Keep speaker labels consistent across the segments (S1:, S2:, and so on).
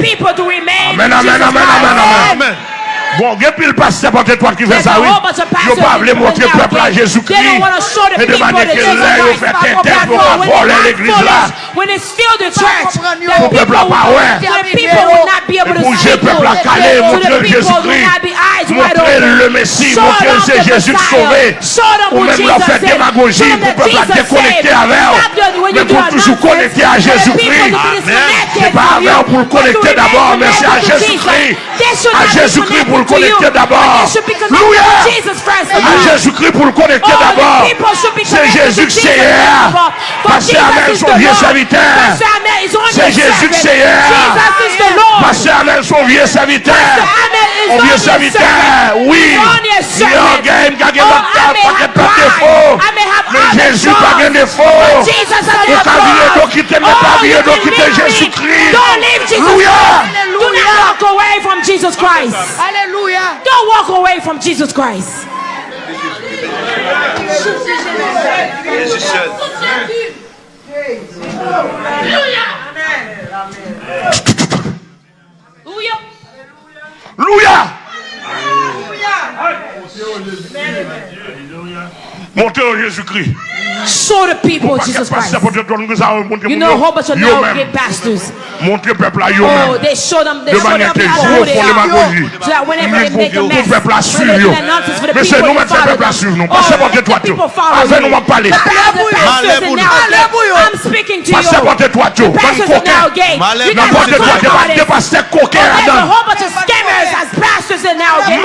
S1: free.
S2: Amen, amen, amen, amen, amen. Bon, il y a pile pasteur pour toi qui fait ça, oui.
S1: Je
S2: ne pas montrer le peuple à Jésus-Christ. Et de manière que là,
S1: il
S2: fait
S1: tes têtes
S2: pour
S1: pas
S2: voler l'église là.
S3: Pour
S1: le
S2: peuple à pas, ouais. Pour le peuple à caler, montrer Jésus-Christ. Montrer le Messie, montrer c'est Jésus sauvé. Ou même leur faire démagogie pour le peuple à déconnecter avec Mais pour toujours connecter à Jésus-Christ.
S1: Hein?
S2: C'est pas avec pour le connecter d'abord, mais c'est à Jésus-Christ. À Jésus-Christ pour
S1: pour
S2: connecter d'abord. Louia. À Jésus-Christ pour connecter d'abord. C'est Jésus
S1: qui
S2: c'est hier. Passer
S1: avec
S2: son vieux serviteur. C'est Jésus
S1: qui
S2: c'est hier. Passer avec son vieux serviteur.
S1: Pastor Amel is
S2: Mon vieux
S1: only a
S2: serviteur,
S1: servant.
S2: oui.
S1: He's only a
S2: Il y a un
S1: servant.
S2: game qui a gagné
S1: Oh,
S2: votre
S1: I
S2: temps,
S1: may
S2: pas
S1: have
S2: de pas
S1: pride.
S2: défaut.
S1: I may have
S2: Mais
S1: other
S2: Jésus pas
S1: flaws.
S2: de défaut.
S1: But Jesus has
S2: Au
S1: no
S2: cavalier
S1: flaws.
S2: donc quitter, mais
S1: Oh,
S2: pas oh,
S1: you
S2: bien donc
S1: can
S2: quitter
S1: leave me.
S2: Jésus-Christ.
S1: Don't leave Jesus
S2: Alléluia.
S1: Christ. Do not walk away from Jesus Christ.
S3: Alléluia.
S1: Don't walk away from Jesus Christ.
S4: Jésus seul.
S1: Hallelujah.
S2: Alléluia. Montez au Jésus-Christ.
S1: Show the people Jesus Christ. You know a whole bunch of narrowgate pastors. Oh, they show them, they show them people who they are. So that whenever they make a mess, when they do an announcement for the people,
S2: they
S1: follow them. Oh,
S2: if
S1: the people follow
S2: me,
S1: the pastors in
S3: narrowgate,
S1: I'm speaking to you. The pastors in
S4: narrowgate,
S1: you guys are
S2: footballers.
S1: There's a whole bunch of scammers as pastors
S2: in narrowgate.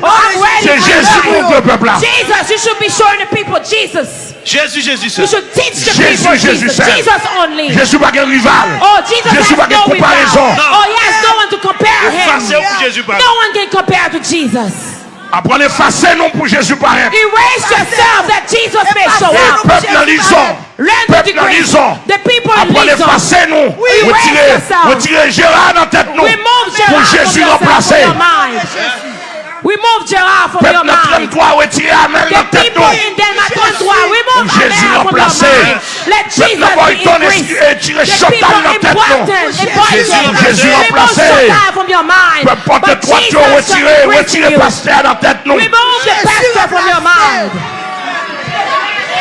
S1: Oh, I'm ready.
S2: I'm ready.
S1: Jesus, you should be showing the people Jesus.
S4: Jésus, Jésus seul.
S2: Jésus, Jésus seul.
S1: Je ne
S2: suis pas un rival.
S1: Oh, Jesus
S2: je
S1: ne suis
S2: pas
S1: no
S2: comparaison.
S1: No. Oh, he has no one to compare him.
S4: Jésus
S1: no one can compare to Jesus.
S2: Apprenez effacer non pour Jésus par
S1: Erase yourself that Jesus may show up.
S2: Peuple
S1: lison.
S2: Peuple
S1: lison.
S2: Apprenez effacer nous. Retirez, retirez Gérard dans tête nous. Pour Jésus remplacer.
S1: Remove Gérard from your mind. The people in Dermatondwa, remove Gérard from your mind. Let Jesus be increased. The people important, important,
S2: Jésus
S1: from your mind.
S2: Peu
S1: importe
S2: le
S1: toit
S2: tu as tête nous.
S1: Remove the pastor from your mind.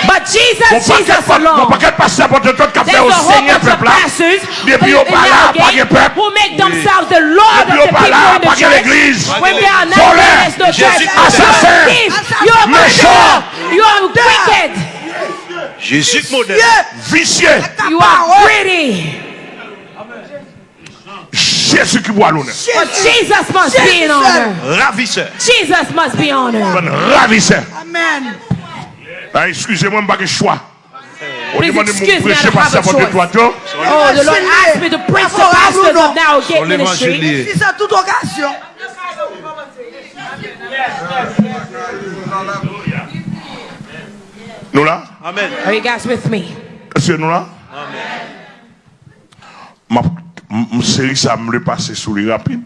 S1: But Jesus, Jesus alone. There's a whole bunch of pastors who make themselves the Lord the church, when they are not leaders the church,
S2: assassin,
S1: you
S2: are
S1: murderer, you wicked.
S4: Jésus modèle,
S2: vicieux.
S1: You are greedy.
S2: Jésus qui boit l'honneur.
S1: Jesus must be in honor.
S4: Ravisseur.
S1: Jesus must be honored.
S2: Ravisseur.
S3: Amen.
S2: Ah, excusez-moi, je n'ai pas de choix. On
S1: Please excuse
S2: me
S1: me, I don't have a choice. Oh, the Lord asked me to preach the pastors of now Gate Ministry.
S3: Si c'est toute occasion.
S2: Nous là
S4: Amen.
S1: Are you guys with me?
S2: Est-ce que nous là Ma ma série ça me le passer les rapides.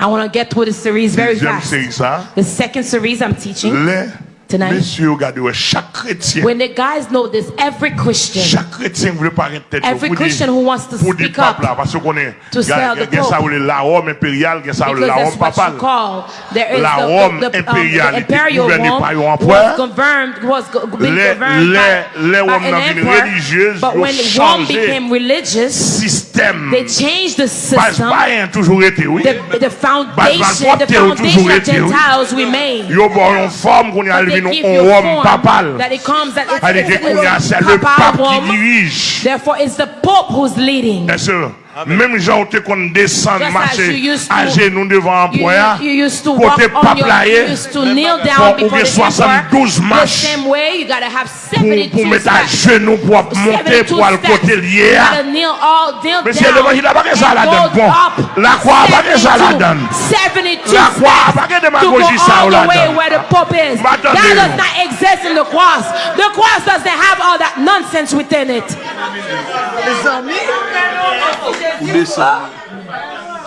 S1: I want to get through the series very
S2: Deuxième
S1: fast. The second series I'm teaching.
S2: Les
S1: Tonight,
S2: Monsieur, regardez, chaque chrétien,
S1: when the guys know this, every Christian,
S2: chaque chrétien veut parler tête,
S1: every Christian who wants to speak up,
S2: là, parce qu'on est,
S1: to sell the pope,
S2: la Rome impériale,
S1: because that's what you call, there is
S2: la Rome
S1: the, the, the,
S2: um,
S1: the imperial Rome, was confirmed, was being
S2: confirmed
S1: by,
S2: les
S1: by an emperor, but when Rome became religious,
S2: système,
S1: they changed the system,
S2: toujours été, oui,
S1: the, the foundation, the foundation of Gentiles remained,
S2: yo bon, forme qu'on
S1: y a
S2: Élevé nous
S1: you
S2: en
S1: a
S2: Rome
S1: form
S2: papal.
S1: that it comes that it's,
S2: Allez,
S1: it's,
S2: qu'on a, c'est le pape qui dirige.
S1: Therefore, it's the Pope who's leading.
S2: Même gens te qu'on descend marcher à genoux devant un point côté
S1: pas player
S2: pour 72 marches pour mettre à genoux pour monter pour
S1: le
S2: côté lié.
S1: Monsieur
S2: l'évangile n'a pas ça la
S1: donne.
S2: La croix pas ça la
S1: donne.
S2: La croix pas
S1: de
S2: démagogie ça la.
S1: That does not exist in the cross. The cross doesn't have all that nonsense within it.
S3: Les amis,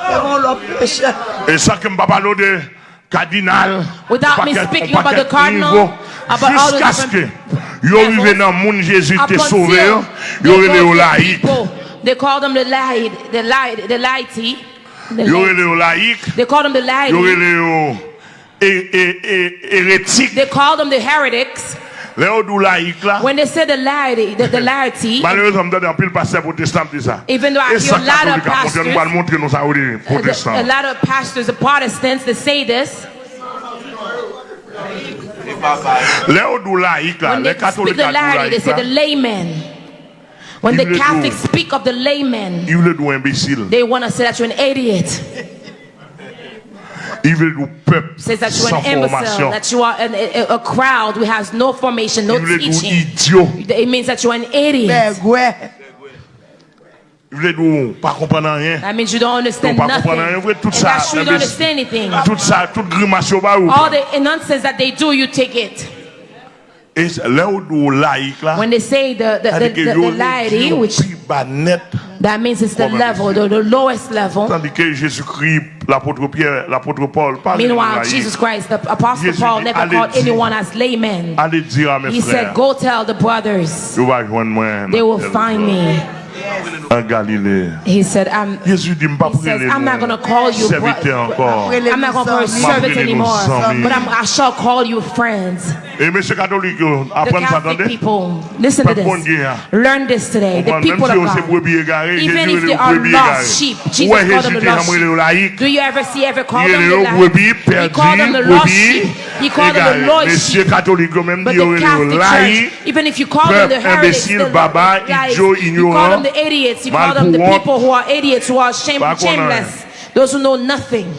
S3: ils vont leur péché.
S2: Et ça que je parle de cardinal,
S1: Without me speaking about the cardinal, about all the
S2: jusqu'à ce que
S1: different
S2: yo
S1: levels,
S2: arrivé dans le monde Jésus
S1: Up
S2: te sauvé,
S1: they
S2: yo
S1: go
S2: arrivé au laïc.
S1: They call them the laity, the laity, the laity.
S2: Yo
S1: laity.
S2: rele yo.
S1: They call them the
S2: Yo yo hérétique.
S1: They call them the heretics.
S2: Lè yo dou laïque là.
S1: When they say the laity, the, the laity,
S2: Malheureusement, m'dade an pile pasteur protestant dit ça.
S1: Even though I hear a lot of pastors-
S2: nous allons montrer nous ça, oui, protestant.
S1: a lot of pastors, the Protestants, they say this.
S2: Lè dou laïque là,
S1: When
S2: les
S1: they
S2: catholiques
S1: the laity, they say the
S2: là.
S1: layman. When the Catholics speak of the layman,
S2: Ils veulent dou imbécile.
S1: they want to say that you're an idiot.
S2: Ils veulent dou peuple
S1: Says that you're
S2: sans
S1: an imbecile, that you are an, a, a crowd who has no formation, no
S2: Ils veulent dou
S1: teaching.
S2: idiot.
S1: It means that you're an idiot.
S3: Begwe.
S2: Ils veulent dou pas comprendre rien.
S1: That means you don't understand
S2: Donc, pas
S1: nothing.
S2: comprendre rien. Vrai, tout
S1: And
S2: ça,
S1: that's true, you don't
S2: imbécile.
S1: understand anything.
S2: Tout ça, toute grimace yo ba ou.
S1: All the nonsense that they do, you take it.
S2: Et là où dou laïque là,
S1: When they say the, the, the,
S2: tandis que
S1: the,
S2: yo
S1: the laity, which
S2: pi ba net,
S1: that means it's the level, the, the lowest level.
S2: tandis que Jésus-Christ, l'apôtre Pierre, l'apôtre Paul,
S1: Meanwhile. Jesus Christ, the Apostle
S2: Jesus
S1: Paul never called anyone as laymen.
S2: Allez dire à mes
S1: He
S2: frères,
S1: said, Go tell the brothers,
S2: yo va joindre moi
S1: they will find me.
S2: En Galilée.
S1: He said, I'm,
S2: Jésus dit,
S1: He says, I'm not going to call you bro-
S2: serviteur encore.
S1: I'm not going to call you servants
S2: Mabrile
S1: anymore, but I'm, I shall call you friends.
S2: Et monsieur catholique,
S1: The
S2: apprendre ça,
S1: Catholic
S2: attendez.
S1: people, listen to this. Learn this today. The people of God. Even if they are lost sheep, Jesus called them the lost
S2: sheep.
S1: Do you ever see, ever call them the lost? He called them the lost sheep. He called them the
S2: égaré.
S1: lost sheep. But the
S2: il est le
S1: Catholic. Church, even if you call them the heretics, the
S2: baba,
S1: lies,
S2: idiot,
S1: you call
S2: ignorant,
S1: them the idiots. You
S2: called
S1: up the people who are idiots, who are shame, shameless, those who know nothing.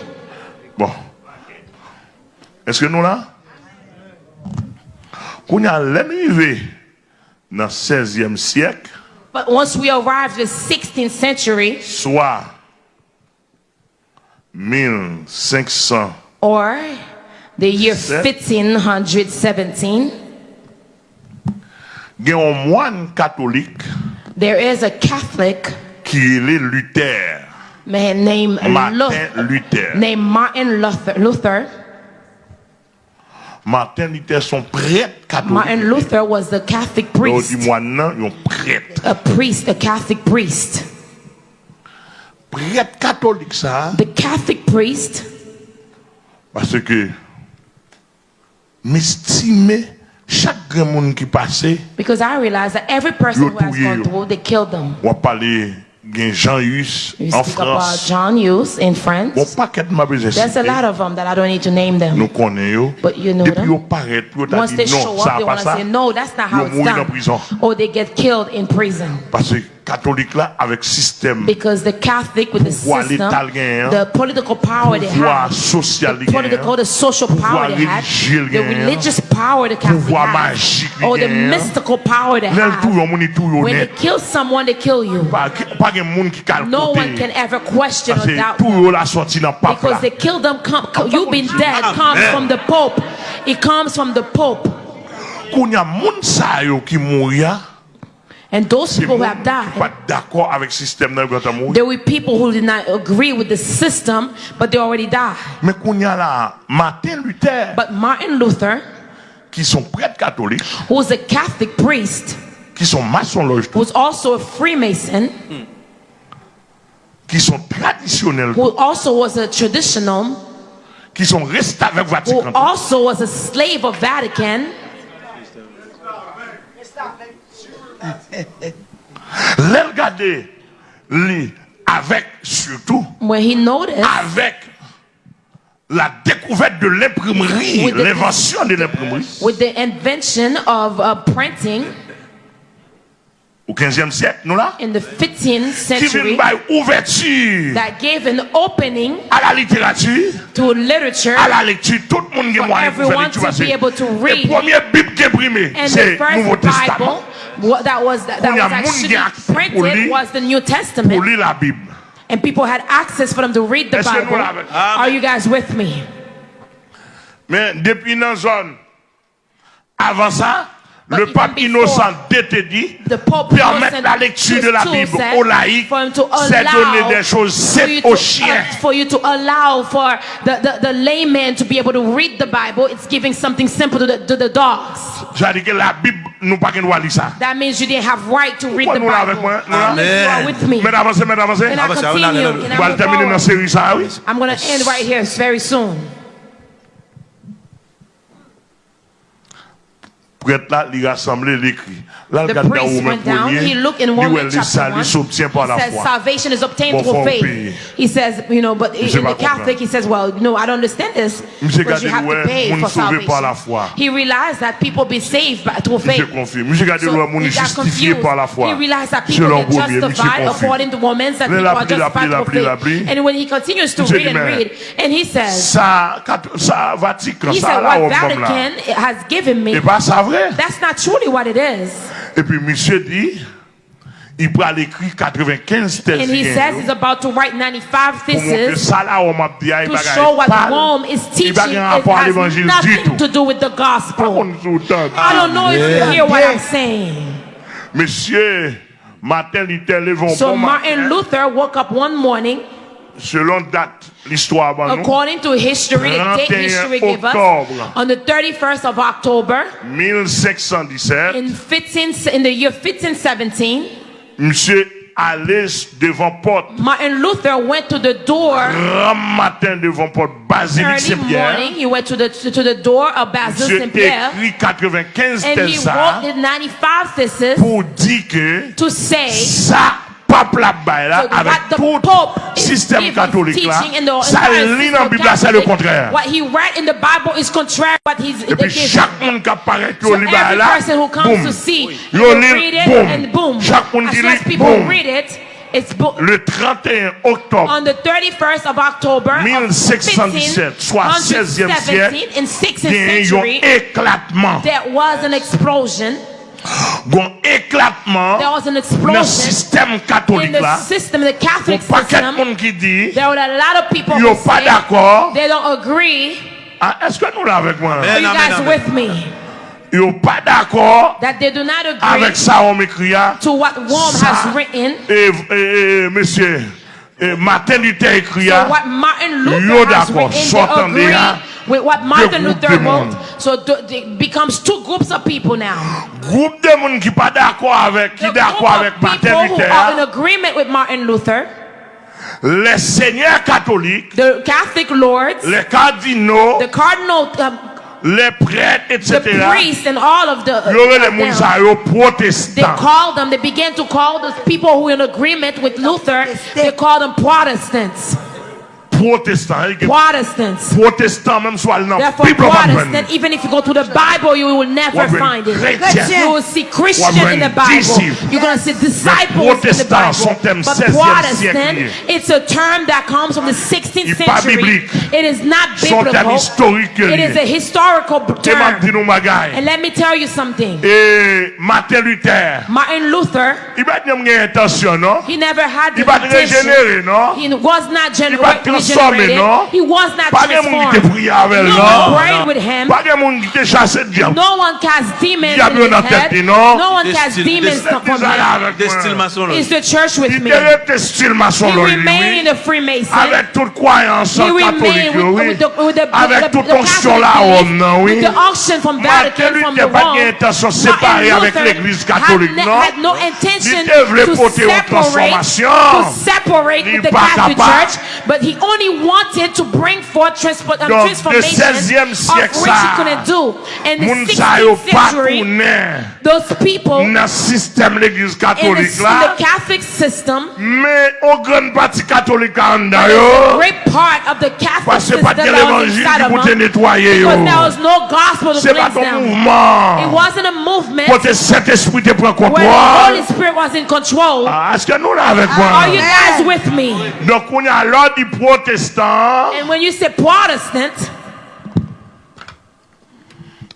S2: Bon. Est-ce que nous là? Qu'on a l'arrivée dans le 16e siècle.
S1: But once we arrived in the 16th century.
S2: Soit 1500.
S1: Or the year 1517.
S2: Il y a un moine catholique.
S1: There is a Catholic
S2: qui est Luther,
S1: man named
S2: Martin
S1: Luther,
S2: Luther.
S1: named Martin Luther. Luther.
S2: Martin Luther, son prêtre catholique.
S1: Martin Luther was the Catholic priest,
S2: non, il y a un prêtre.
S1: a priest, a Catholic priest.
S2: Prêtre catholique, ça,
S1: The Catholic priest,
S2: parce que m'estimer chaque grand monde qui passait
S1: because I realized that every person who has gone through they killed them.
S2: On parlait gen Jean Hus en France.
S1: John Hus in France.
S2: Bon paquet m'a besoin
S1: There's a lot of them that I don't need to name them.
S2: Nous connais yo.
S1: But you know
S2: depuis yo paraît yo t'a dit non ça pas ça
S1: no that's not how it's done. or they get killed in prison.
S2: Parce que catholique là avec système
S1: Because the Catholic with the system, the political power they have,
S2: social
S1: the political, the social power they had, the religious power the Catholic had, or the mystical power they have.
S2: moun tout yon
S1: When they kill someone, they kill you.
S2: Pas pas gen moun qui kal
S1: No one can ever question or doubt
S2: tout
S1: them.
S2: yon la sorti dans pape
S1: Because they kill them, you've been dead comes from the Pope. It comes from the Pope. And those people who have died,
S2: pas avec système nan
S1: there were people who did not agree with the system, but they already died.
S2: Mais la, Martin Luther,
S1: But Martin Luther,
S2: qui sont catholiques,
S1: who was a Catholic priest,
S2: qui sont
S1: who was also a Freemason,
S2: qui sont
S1: who also was a traditional,
S2: qui sont avec
S1: who also was a slave of Vatican,
S2: Lèl gade, li, avec, surtout, avec la découverte de l'imprimerie,
S1: With the-
S2: l'invention de l'imprimerie,
S1: with the invention of uh, printing
S2: au 15e siècle, nous là,
S1: in the 15th
S2: qui vient
S1: century
S2: by ouverture
S1: that gave an opening
S2: à la littérature,
S1: to literature
S2: à la lecture, tout le monde qui
S1: For
S2: moyen pour faire
S1: everyone
S2: lecture.
S1: to
S2: parce que
S1: be able to read.
S2: Le premier Bible qui est imprimé,
S1: and
S2: c'est
S1: the
S2: Nouveau
S1: first
S2: Testament.
S1: What that was that, that
S2: Qu'on y a
S1: was
S2: moun qui a
S1: actually printed was the New Testament.
S2: lire la Bible.
S1: and people had access for them to read the
S2: Est-ce que nous
S1: Bible are you guys with me?
S2: Mais depuis dans la zone, avant ça, le pape innocent était dit, permettre la lecture de la Bible aux laïcs, c'est donner des choses saines aux
S1: uh, chiens. For you to allow for the, the, the, layman to be able to read the Bible, it's giving something simple to the, to the dogs. That means you didn't have right to read the Bible. Amen. You are with me. And I continue.
S2: And
S1: I'm going to end right here very soon.
S2: prêtre là, il l'écrit. Là, regarde dans premier, il salut la foi.
S1: Salvation is obtained through faith. He says, you know, but in, the Catholic, he says, well, no, I don't understand this. You have to pay for salvation. He realized that people be saved by, through faith. So he got confused. He realized that people
S2: are
S1: justified according to women that people are justified through faith. And when he continues to read and read, and he says, he said, what Vatican has given me,
S2: vrai.
S1: that's not truly what it is.
S2: Et puis, monsieur dit, il peut aller écrire 95
S1: And he says he's about to write 95
S2: Pour montrer
S1: theses
S2: ça là, on m'a dit,
S1: to show what Rome is teaching
S2: bagaille
S1: it
S2: un rapport à
S1: has nothing to do with the gospel.
S2: contre, sous temps.
S1: I don't know if you hear what I'm saying.
S2: Monsieur, Martin Luther lève
S1: So Martin Luther woke up one morning,
S2: selon date, l'histoire avant nous,
S1: according to history, the date
S2: 31
S1: history gave us,
S2: octobre.
S1: on the 31st of October
S2: 1517,
S1: in 15 in the year 1517,
S2: monsieur allait devant porte,
S1: Martin Luther went to the door
S2: grand matin devant porte, Basilique Saint-Pierre.
S1: morning. He went to the to the door of Basil
S2: Monsieur
S1: St. Pierre,
S2: écrit 95
S1: and he wrote the 95 theses
S2: pour dire que
S1: to say
S2: ça, pape là avec tout système catholique là. ça lit dans la Bible c'est le contraire.
S1: What he read in the Bible is contrary what he's
S2: et puis chaque monde qui apparaît au livre là boum. boum. chaque monde qui lit
S1: It's
S2: le 31 octobre
S1: on the 31st of October
S2: 1717, soit 16e siècle, il y a éclatement.
S1: There was an explosion
S2: gon éclatement dans le système catholique là. un paquet
S1: de
S2: monde qui dit yo pas d'accord. ah, est-ce que nous là avec moi?
S1: Are you guys with me?
S2: Yo pas d'accord avec ça on m'écrit hein.
S1: to what Rome has written.
S2: et, et, et monsieur et Martin Luther écrit
S1: so
S2: hein.
S1: what Martin Luther yo
S2: d'accord sortant
S1: with what Martin Luther
S2: de
S1: wrote. So it becomes two groups of people now.
S2: Groupe de monde qui pas d'accord avec, qui
S1: The
S2: d'accord
S1: group
S2: avec
S1: of
S2: Martin
S1: people who
S2: Luther.
S1: are in agreement with Martin Luther,
S2: Les seigneurs catholiques,
S1: the Catholic lords,
S2: les cardinaux,
S1: the cardinal, um,
S2: les prêtres, etc.
S1: the
S2: etc.
S1: priests, and all of the.
S2: Il y aurait les
S1: of them. They
S2: protestants.
S1: called them, they began to call those people who are in agreement with Luther, they called them Protestants.
S2: Que
S1: Protestants.
S2: Protestants même soit dans la
S1: Therefore,
S2: Bible. on va prendre.
S1: Protestant, even if you go to the Bible, you will never find it. You will see Christian in the Bible. You're going to see disciples in the
S2: protestant,
S1: Bible. But Protestant, it's a term that comes from the 16th century. It is not biblical. It is a historical
S2: Et m'a dit
S1: term. And let me tell you something.
S2: Martin Luther,
S1: Martin Luther,
S2: il va dire qu'il intention, non?
S1: he never had the intention. He was not gener- generated.
S2: Non?
S1: He was not
S2: pas
S1: transformed. No one prayed with him. No one cast demons in his head. No one
S4: cast
S1: demons from him. It's the church with me? He remained
S2: in
S1: the Freemason.
S2: Avec toute croyance catholique, oui. Avec toute onction là, non, oui.
S1: With the auction from Vatican, from the Rome.
S2: intention de avec l'église catholique, non?
S1: no intention to separate, to separate with the Catholic Church, but he only wanted to bring forth transpo- um,
S2: Donc,
S1: transformation of
S2: siècle,
S1: which he couldn't do. And the
S2: Moun
S1: 16th century, those people in
S2: dans le système de l'église
S1: the, the Catholic system,
S2: Mais au grand parti catholique en
S1: a great part of the Catholic system that was inside of them, because there was no gospel to cleanse them. It wasn't a movement
S2: Pour Saint-Esprit te prend
S1: where the. Holy Spirit was in control.
S2: Ah, Est-ce que nous là avec
S1: Are you guys with me?
S2: Donc on a l'ordre du protestant.
S1: And when you say Protestant,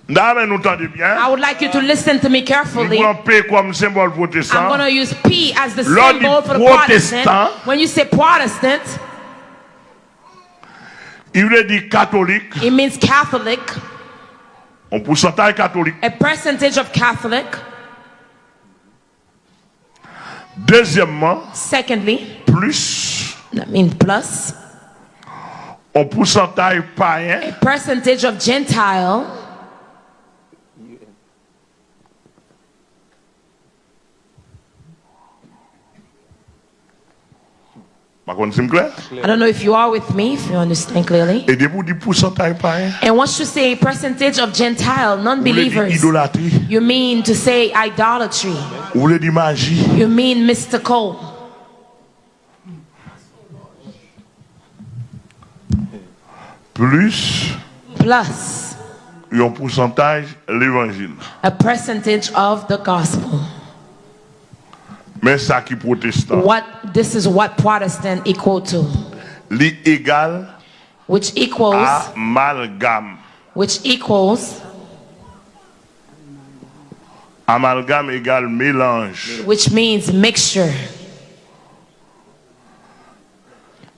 S2: Dame, nous entendez bien.
S1: I would like you to listen to me carefully.
S2: prenons P comme symbole
S1: I'm going to use P as the symbol for the Protestant. When you say Protestant,
S2: Il veut dire catholique.
S1: it means Catholic,
S2: Un pourcentage catholique.
S1: a percentage of Catholic.
S2: Deuxièmement,
S1: Secondly,
S2: plus
S1: that means plus,
S2: pourcentage païen.
S1: A percentage of Gentile. I don't know if you are with me, if you understand clearly. And once you say a percentage of Gentile non-believers, you mean to say idolatry. You mean mystical.
S2: Plus
S1: Plus
S2: un pourcentage l'évangile.
S1: a percentage of the gospel.
S2: Mais ça qui protestant.
S1: What this is what Protestant equal to,
S2: Li égal
S1: which equals
S2: à amalgame.
S1: which equals
S2: Amalgame égale mélange.
S1: which means mixture.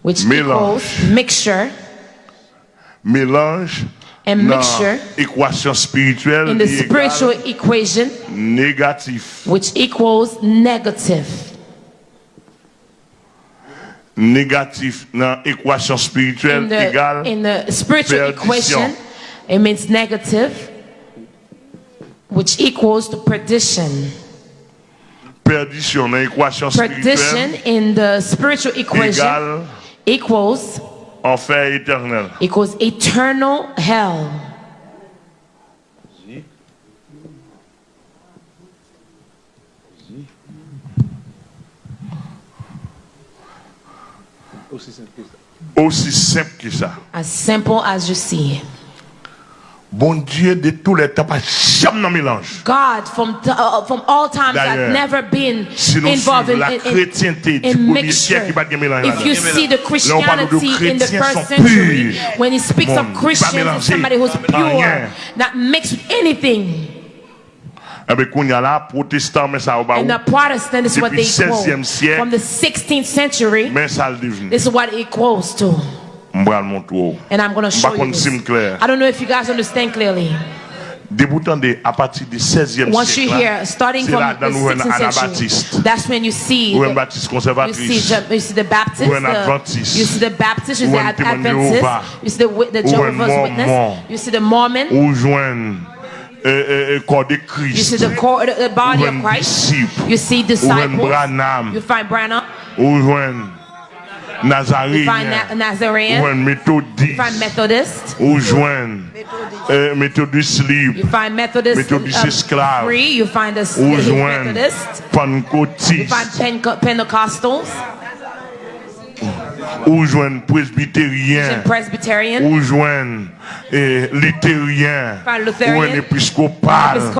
S1: Which
S2: Mélange.
S1: equals mixture
S2: Mélange
S1: and mixture
S2: équation spirituelle
S1: in the spiritual equation,
S2: négatif.
S1: which equals negative.
S2: Négatif dans équation spirituelle
S1: In the,
S2: égale
S1: in the spiritual
S2: perdition.
S1: equation, it means negative, which equals to perdition.
S2: perdition dans équation
S1: Perdition
S2: spirituelle
S1: in the spiritual equation
S2: égale
S1: equals
S2: enfer éternel.
S1: equals eternal hell.
S2: Aussi simple que ça.
S1: As simple as you see.
S2: Bon Dieu de tous les temps, pas jamais dans mélange.
S1: God from uh, from all times
S2: D'ailleurs,
S1: has never been
S2: Si
S1: involved in,
S2: la
S1: in, in, in mixture.
S2: siècle, il n'y a pas de mélange
S1: If you
S2: là-dedans.
S1: see the
S2: Là, on parle de
S1: Christianity in the first century, when he speaks
S2: Bon,
S1: of Christians, it's somebody who's pure,
S2: rien.
S1: not mixed with anything.
S2: Eh bien, qu'on y a là, protestant, mais ça, au bas,
S1: And the Protestant is what they quote from the 16th century.
S2: mais ça le devenu.
S1: This is what it equals to,
S2: M'bral mon tour.
S1: And I'm going to show you. this. I don't know if you guys understand clearly.
S2: Débutant de, à partir du 16e
S1: Once you hear, starting from the 16th century, that's when you see the- You see, the, you see the Baptist, the, you see the Baptist, you see the
S2: un
S1: Ad-
S2: témoin de
S1: Adventist, you see the, the Jehovah's Witness, you see the Mormon,
S2: Ou joindre corps de
S1: you see the, core, the, body of Christ, you see disciples, you find Branham, Nazarene,
S2: ou
S1: an Methodist,
S2: eh, ou jwen Methodist Libre,
S1: Methodist
S2: Esclave, ou
S1: jwen Pentecostals,
S2: ou
S1: jwen Presbyterien,
S2: ou jwen
S1: eh, Lutherien,
S2: ou an Episkopal.